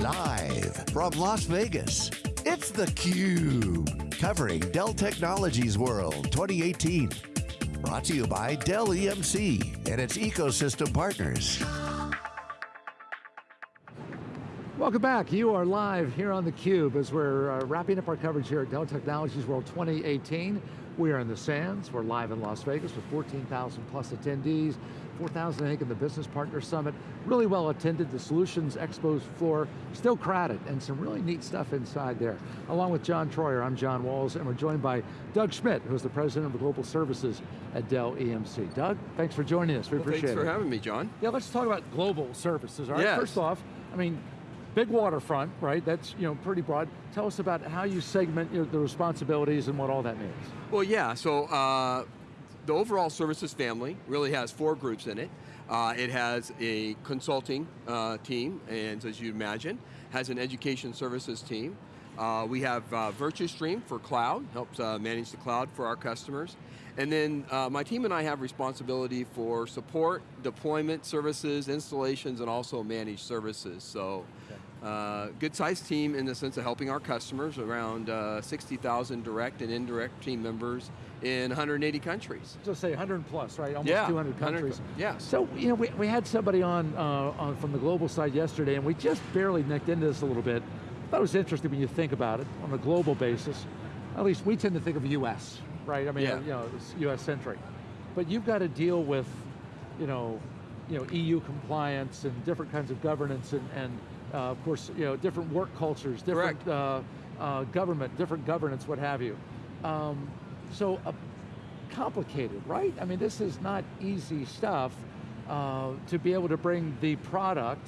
Live from Las Vegas, it's theCUBE. Covering Dell Technologies World 2018. Brought to you by Dell EMC and its ecosystem partners. Welcome back, you are live here on theCUBE as we're uh, wrapping up our coverage here at Dell Technologies World 2018. We are in the Sands, we're live in Las Vegas with 14,000 plus attendees, 4,000 I think in the Business Partner Summit. Really well attended, the Solutions Expo floor still crowded and some really neat stuff inside there. Along with John Troyer, I'm John Walls and we're joined by Doug Schmidt, who's the President of Global Services at Dell EMC. Doug, thanks for joining us, we well, appreciate thanks it. Thanks for having me, John. Yeah, let's talk about global services, all right? Yes. First off, I mean, big waterfront, right? That's you know pretty broad. Tell us about how you segment you know, the responsibilities and what all that means. Well, yeah. So uh, the overall services family really has four groups in it. Uh, it has a consulting uh, team, and as you imagine, has an education services team. Uh, we have uh, Virtustream for cloud, helps uh, manage the cloud for our customers. And then uh, my team and I have responsibility for support, deployment services, installations, and also managed services. So, uh, good sized team in the sense of helping our customers, around uh, 60,000 direct and indirect team members in 180 countries. Just say 100 plus, right? Almost yeah, 200 countries. Yeah. So, you know, we, we had somebody on, uh, on from the global side yesterday, and we just barely nicked into this a little bit. I thought it was interesting when you think about it on a global basis. At least we tend to think of US, right? I mean, yeah. you know, it's US centric. But you've got to deal with, you know, you know, EU compliance and different kinds of governance and, and of course, you know, different work cultures, different uh, uh, government, different governance, what have you. Um, so uh, complicated, right? I mean, this is not easy stuff uh, to be able to bring the product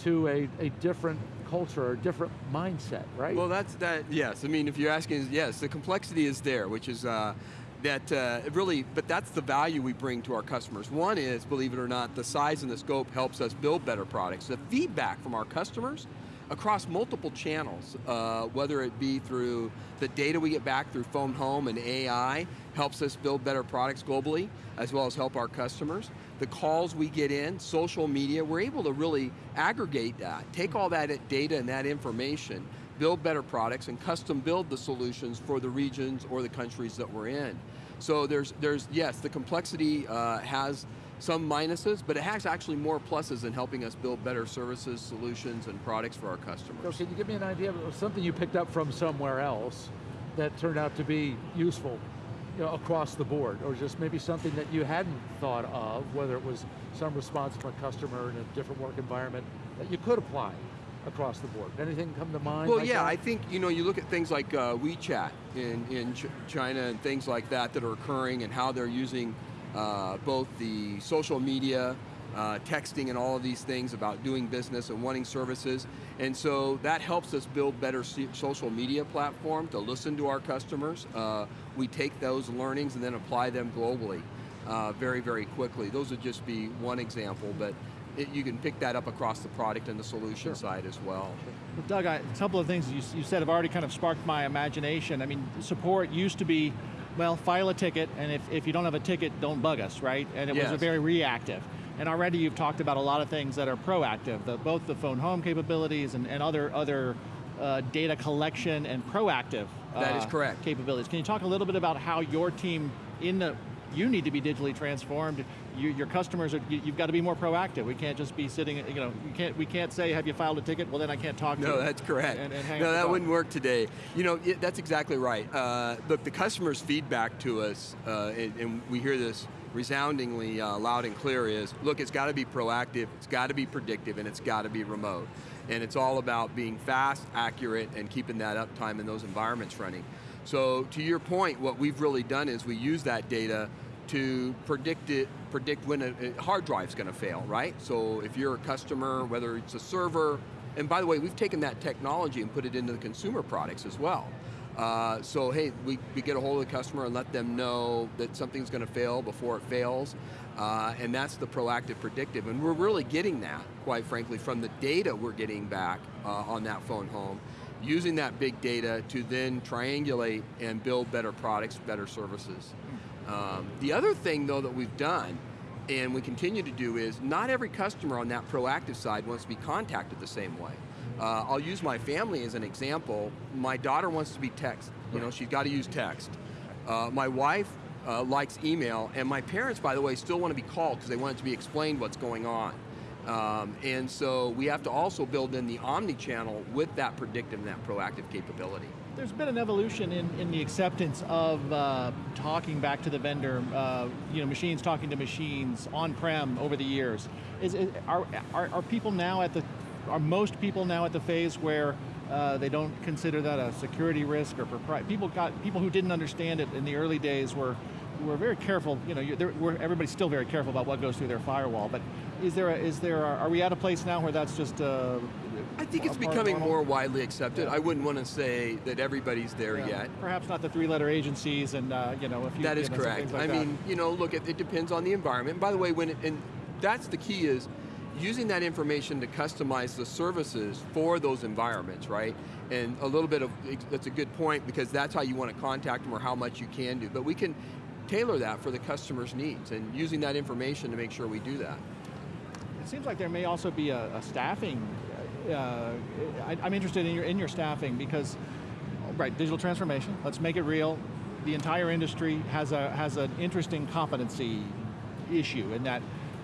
to a, a different culture or different mindset, right? Well, that's that. Yes, I mean, if you're asking, yes, the complexity is there, which is uh, that uh, really, but that's the value we bring to our customers. One is, believe it or not, the size and the scope helps us build better products. The feedback from our customers across multiple channels, uh, whether it be through the data we get back through phone home and AI, helps us build better products globally, as well as help our customers. The calls we get in, social media, we're able to really aggregate that, take all that data and that information, build better products and custom build the solutions for the regions or the countries that we're in. So there's, there's yes, the complexity uh, has some minuses, but it has actually more pluses in helping us build better services, solutions, and products for our customers. So can you give me an idea of something you picked up from somewhere else that turned out to be useful you know, across the board, or just maybe something that you hadn't thought of, whether it was some response from a customer in a different work environment that you could apply across the board. Anything come to mind? Well, like yeah, that? I think you know you look at things like uh, WeChat in in Ch China and things like that that are occurring and how they're using uh, both the social media, uh, texting, and all of these things about doing business and wanting services, and so that helps us build better social media platform to listen to our customers. Uh, we take those learnings and then apply them globally uh, very, very quickly. Those would just be one example, but it, you can pick that up across the product and the solution sure. side as well. well Doug, I, a couple of things you, you said have already kind of sparked my imagination. I mean, support used to be, well, file a ticket, and if, if you don't have a ticket, don't bug us, right? And it yes. was a very reactive. And already you've talked about a lot of things that are proactive, the, both the phone home capabilities and, and other, other uh, data collection and proactive uh, that is correct. capabilities. Can you talk a little bit about how your team in the you need to be digitally transformed. You, your customers, are, you, have got to be more proactive. We can't just be sitting, you know, you can't, we can't say, have you filed a ticket? Well, then I can't talk no, to you. No, that's correct. And, and no, that wouldn't work today. You know, it, that's exactly right. Uh, look, the customer's feedback to us, uh, and, and, we hear this resoundingly uh, loud and clear is, look, it's got to be proactive, it's got to be predictive, and it's got to be remote. And it's all about being fast, accurate, and keeping that uptime in those environments running. So to your point, what we've really done is we use that data to predict it, predict when a, hard drive's going to fail, right? So if you're a customer, whether it's a server, and by the way, we've taken that technology and put it into the consumer products as well. Uh, so hey, we, we get a hold of the customer and let them know that something's going to fail before it fails, uh, and that's the proactive predictive, and we're really getting that, quite frankly, from the data we're getting back uh, on that phone home, using that big data to then triangulate and build better products, better services. Um, the other thing though that we've done, and we continue to do is, not every customer on that proactive side wants to be contacted the same way. Uh, I'll use my family as an example. My daughter wants to be text. You know, she's got to use text. Uh, my wife uh, likes email, and my parents, by the way, still want to be called because they want it to be explained what's going on. Um, and so we have to also build in the omni-channel with that predictive and that proactive capability. There's been an evolution in, in the acceptance of uh, talking back to the vendor, uh, you know, machines talking to machines on-prem over the years. Is, is are, are, are, people now at the, are most people now at the phase where uh, they don't consider that a security risk or? People got, people who didn't understand it in the early days were we're very careful, you know, everybody's still very careful about what goes through their firewall, but is there, a, is there a, are we at a place now where that's just uh, I think it's becoming more widely accepted. Yeah. I wouldn't want to say that everybody's there yeah. yet. Perhaps not the three-letter agencies and, uh, you know, a few That is correct. Like I that. mean, you know, look, it, it depends on the environment. And by the way, when it, and that's the key is, using that information to customize the services for those environments, right? And a little bit of, that's a good point because that's how you want to contact them or how much you can do. But we can tailor that for the customer's needs and using that information to make sure we do that. It seems like there may also be a, a staffing, uh, I, am interested in your, in your staffing because, right, digital transformation, let's make it real. The entire industry has, a, has an interesting competency issue in that,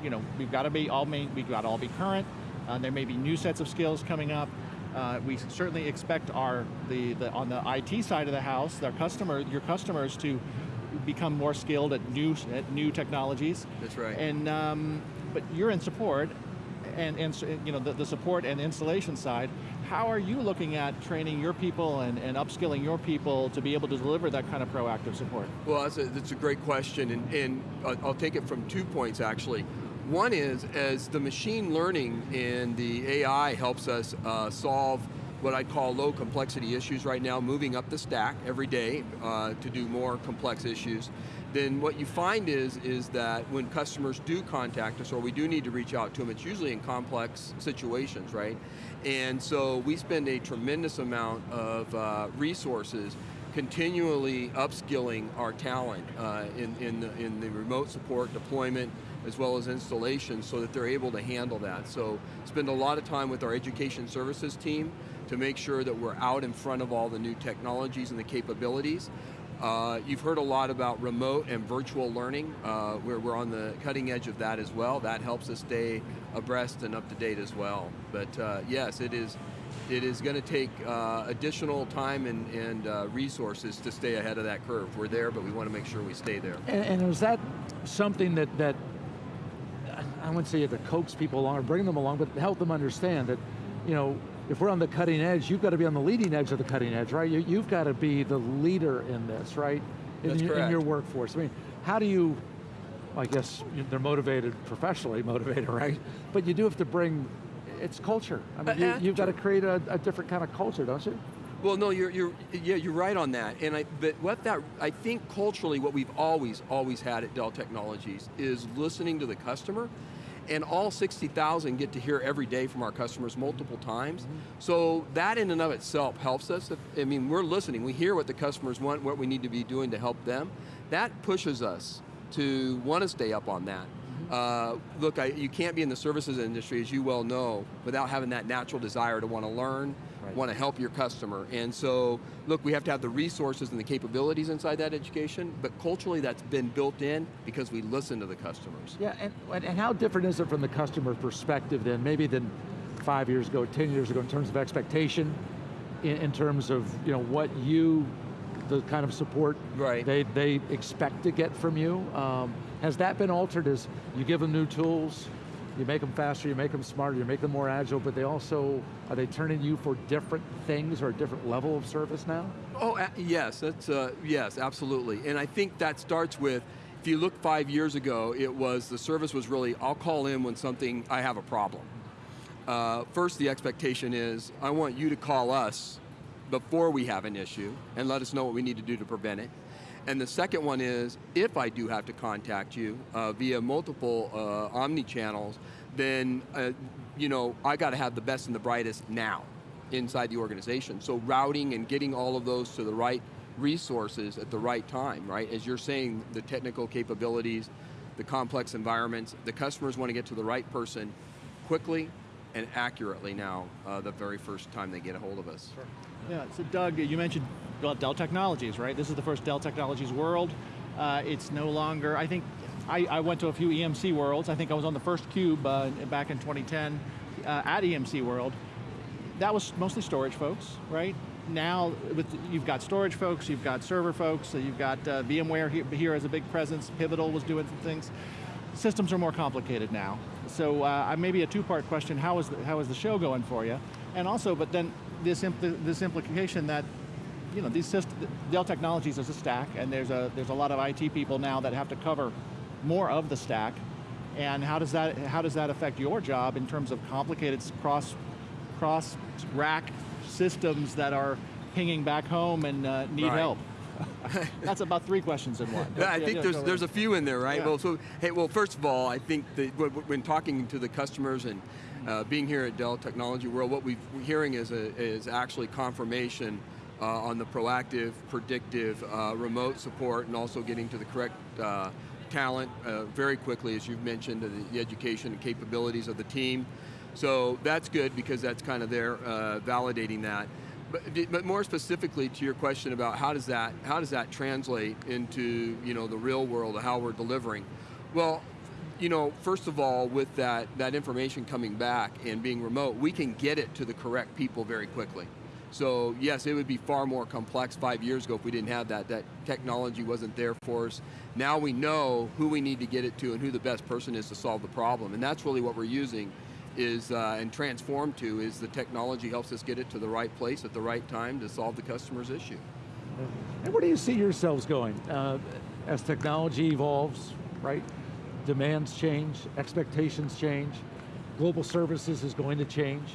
you know, we've got to be all, main, we've got to all be current, uh, there may be new sets of skills coming up, uh, we certainly expect our the, the on the IT side of the house, their customer, your customers to become more skilled at new at new technologies. That's right. And um, but you're in support, and, and you know the, the support and installation side. How are you looking at training your people and, and upskilling your people to be able to deliver that kind of proactive support? Well, that's a, that's a great question, and, and I'll take it from two points actually. One is, as the machine learning and the AI helps us uh, solve what I'd call low complexity issues right now, moving up the stack every day uh, to do more complex issues, then what you find is, is that when customers do contact us or we do need to reach out to them, it's usually in complex situations, right? And so we spend a tremendous amount of uh, resources continually upskilling our talent uh, in, in, the, in the remote support deployment, as well as installation so that they're able to handle that. So spend a lot of time with our education services team to make sure that we're out in front of all the new technologies and the capabilities. Uh, you've heard a lot about remote and virtual learning, uh, where we're on the cutting edge of that as well. That helps us stay abreast and up to date as well. But uh, yes, it is it is going to take uh, additional time and, and uh, resources to stay ahead of that curve. We're there, but we want to make sure we stay there. And, and is that something that, that I wouldn't say you have to coax people along or bring them along, but help them understand that, you know, if we're on the cutting edge, you've got to be on the leading edge of the cutting edge, right? You, have got to be the leader in this, right? In, That's your, correct. in your workforce. I mean, how do you, I guess they're motivated, professionally motivated, right? But you do have to bring, it's culture. I mean, uh, you, have got to create a, a different kind of culture, don't you? Well, no, you're, you're, yeah, you're right on that. And I, but what that, I think culturally what we've always, always had at Dell Technologies is listening to the customer and all 60,000 get to hear every day from our customers multiple times. Mm -hmm. So that in and of itself helps us. I mean, we're listening, we hear what the customers want, what we need to be doing to help them. That pushes us to want to stay up on that. Mm-hmm. Uh, look, I, you can't be in the services industry, as you well know, without having that natural desire to want to learn, right. want to help your customer. And so, look, we have to have the resources and the capabilities inside that education, but culturally that's been built in because we listen to the customers. Yeah, and, and how different is it from the customer perspective then, maybe than five years ago, 10 years ago in terms of expectation, in, in terms of you know what you, the kind of support right. they, they expect to get from you. Um, has that been altered as you give them new tools, you make them faster, you make them smarter, you make them more agile, but they also, are they turning you for different things or a different level of service now? Oh, yes, that's, uh, yes, absolutely. And I think that starts with, if you look five years ago, it was, the service was really, I'll call in when something, I have a problem. Uh, first, the expectation is, I want you to call us before we have an issue and let us know what we need to do to prevent it. And the second one is, if I do have to contact you uh, via multiple uh, omni-channels, then uh, you know, I got to have the best and the brightest now inside the organization. So routing and getting all of those to the right resources at the right time, right? As you're saying, the technical capabilities, the complex environments, the customers want to get to the right person quickly, and accurately now uh, the very first time they get a hold of us. Sure. Yeah, so Doug, you mentioned Dell Technologies, right? This is the first Dell Technologies World. Uh, it's no longer, I think, I, I, went to a few EMC Worlds. I think I was on the first cube uh, back in 2010 uh, at EMC World. That was mostly storage folks, right? Now, with you've got storage folks, you've got server folks, so you've got uh, VMware here, here as a big presence, Pivotal was doing some things. Systems are more complicated now. So uh, maybe a two-part question, how is, the, how is the show going for you? And also, but then this, impl this implication that you know, these Dell Technologies is a stack, and there's a, there's a lot of IT people now that have to cover more of the stack, and how does that, how does that affect your job in terms of complicated cross, cross rack systems that are pinging back home and uh, need right. help? That's about three questions in one. Yeah, I think there's, there's a few in there, right? Yeah. Well, so, hey, well, first of all, I think that when talking to the customers and uh, being here at Dell Technology World, what we're hearing is, a, is actually confirmation uh, on the proactive, predictive, uh, remote support, and also getting to the correct uh, talent uh, very quickly, as you've mentioned, the, education and capabilities of the team. So that's good because that's kind of there uh, validating that. But, but more specifically to your question about how does that how does that translate into you know the real world of how we're delivering? Well, you know, first of all, with that that information coming back and being remote, we can get it to the correct people very quickly. So yes, it would be far more complex five years ago if we didn't have that. That technology wasn't there for us. Now we know who we need to get it to and who the best person is to solve the problem. And that's really what we're using is uh, and transform to is the technology helps us get it to the right place at the right time to solve the customer's issue. And where do you see yourselves going? Uh, as technology evolves, right? Demands change, expectations change, global services is going to change.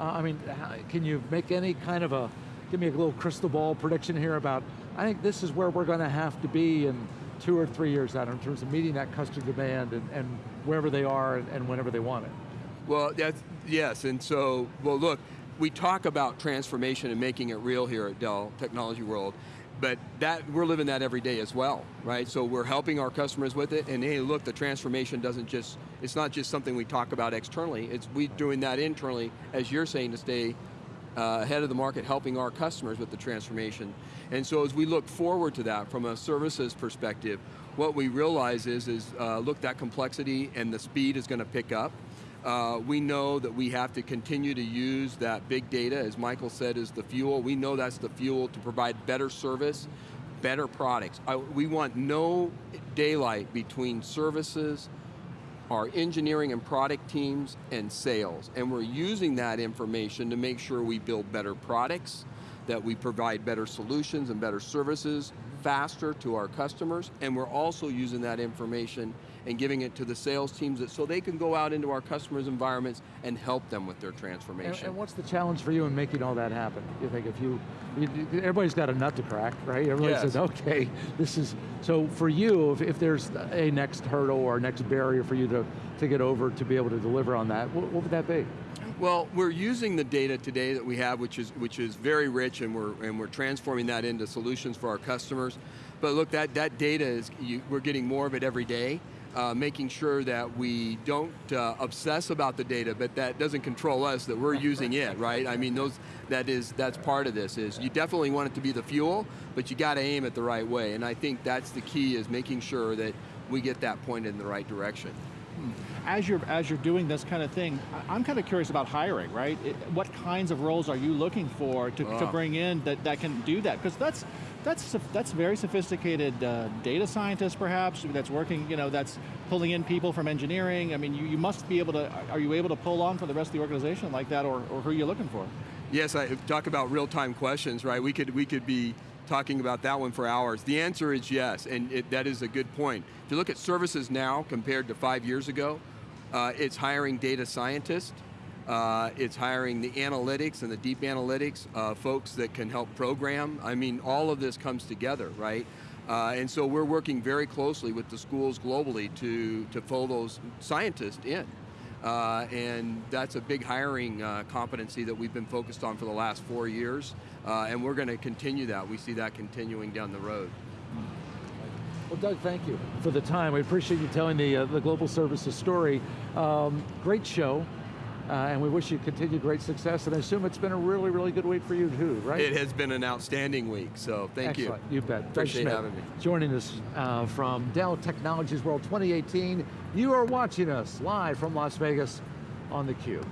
Uh, I mean, can you make any kind of a, give me a little crystal ball prediction here about, I think this is where we're going to have to be in two or three years out in terms of meeting that customer demand and, and wherever they are and, and whenever they want it. Well, yes, and so, well look, we talk about transformation and making it real here at Dell Technology World, but that we're living that every day as well, right? So we're helping our customers with it, and hey, look, the transformation doesn't just, it's not just something we talk about externally, it's we doing that internally, as you're saying, to stay uh, ahead of the market, helping our customers with the transformation. And so as we look forward to that from a services perspective, what we realize is, is uh, look, that complexity and the speed is going to pick up. Uh, we know that we have to continue to use that big data, as Michael said, is the fuel. We know that's the fuel to provide better service, better products. I, we want no daylight between services, our engineering and product teams, and sales. And we're using that information to make sure we build better products, that we provide better solutions and better services faster to our customers, and we're also using that information and giving it to the sales teams so they can go out into our customers' environments and help them with their transformation. And, and what's the challenge for you in making all that happen? You think if you, you everybody's got a nut to crack, right? Everybody yes. says, okay, this is, so for you, if, if there's a next hurdle or next barrier for you to, to get over to be able to deliver on that, what, what would that be? Well, we're using the data today that we have, which is which is very rich, and we're and we're transforming that into solutions for our customers. But look, that that data is you, we're getting more of it every day uh, making sure that we don't uh, obsess about the data, but that doesn't control us, that we're using it, right? I mean, those that is that's part of this, is you definitely want it to be the fuel, but you got to aim it the right way, and I think that's the key, is making sure that we get that point in the right direction. Hmm. As you're, as you're doing this kind of thing, I'm kind of curious about hiring, right? It, what kinds of roles are you looking for to, to bring in that, that can do that? Because that's, that's that's very sophisticated uh, data scientists, perhaps, that's working, you know, that's pulling in people from engineering. I mean, you, you must be able to, are you able to pull on for the rest of the organization like that, or, or who are you looking for? Yes, I talk about real-time questions, right? We could, we could be talking about that one for hours. The answer is yes, and it, that is a good point. If you look at services now compared to five years ago, uh, it's hiring data scientists, uh, it's hiring the analytics and the deep analytics, uh, folks that can help program. I mean, all of this comes together, right? Uh, and so we're working very closely with the schools globally to, to pull those scientists in. Uh, and that's a big hiring uh, competency that we've been focused on for the last four years, uh, and we're going to continue that. We see that continuing down the road. Well, Doug, thank you for the time. We appreciate you telling the, the Global Services story. Um, great show Uh, and we wish you continued great success, and I assume it's been a really, really good week for you too, right? It has been an outstanding week, so thank Excellent. you. You bet. Appreciate Schmidt having me. Joining us uh, from Dell Technologies World 2018. You are watching us live from Las Vegas on theCUBE.